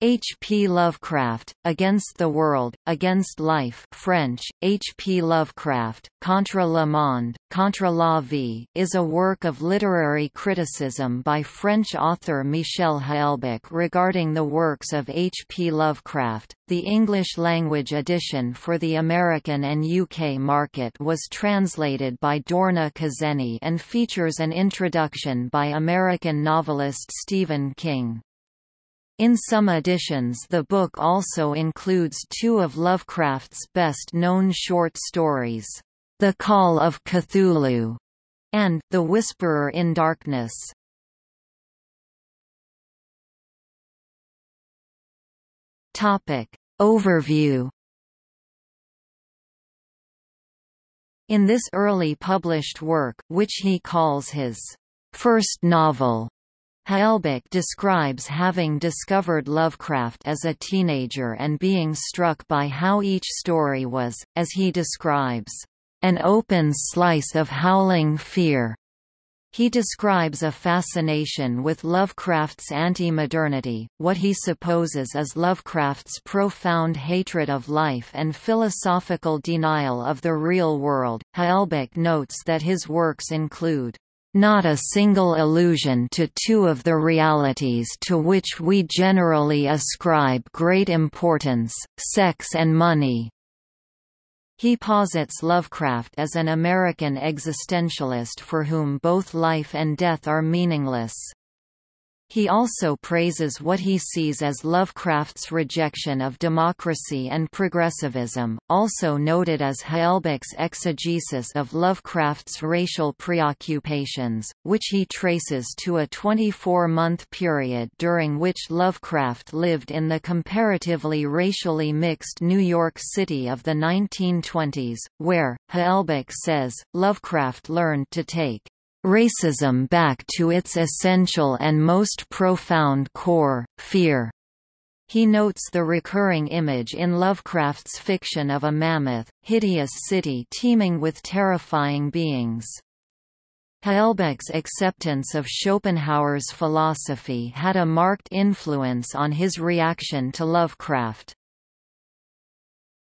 H. P. Lovecraft, Against the World, Against Life French, H. P. Lovecraft, Contre le monde, Contre la vie is a work of literary criticism by French author Michel Houellebecq regarding the works of H. P. Lovecraft. The English-language edition for the American and UK market was translated by Dorna Khazeni and features an introduction by American novelist Stephen King. In some editions the book also includes two of Lovecraft's best-known short stories, The Call of Cthulhu and The Whisperer in Darkness. Topic. Overview In this early published work, which he calls his first novel, Houellebecq describes having discovered Lovecraft as a teenager and being struck by how each story was, as he describes, an open slice of howling fear. He describes a fascination with Lovecraft's anti-modernity, what he supposes is Lovecraft's profound hatred of life and philosophical denial of the real world. Houellebecq notes that his works include not a single allusion to two of the realities to which we generally ascribe great importance, sex and money. He posits Lovecraft as an American existentialist for whom both life and death are meaningless. He also praises what he sees as Lovecraft's rejection of democracy and progressivism, also noted as Houellebecq's exegesis of Lovecraft's racial preoccupations, which he traces to a 24-month period during which Lovecraft lived in the comparatively racially mixed New York City of the 1920s, where, Houellebecq says, Lovecraft learned to take racism back to its essential and most profound core, fear. He notes the recurring image in Lovecraft's fiction of a mammoth, hideous city teeming with terrifying beings. Houellebecq's acceptance of Schopenhauer's philosophy had a marked influence on his reaction to Lovecraft.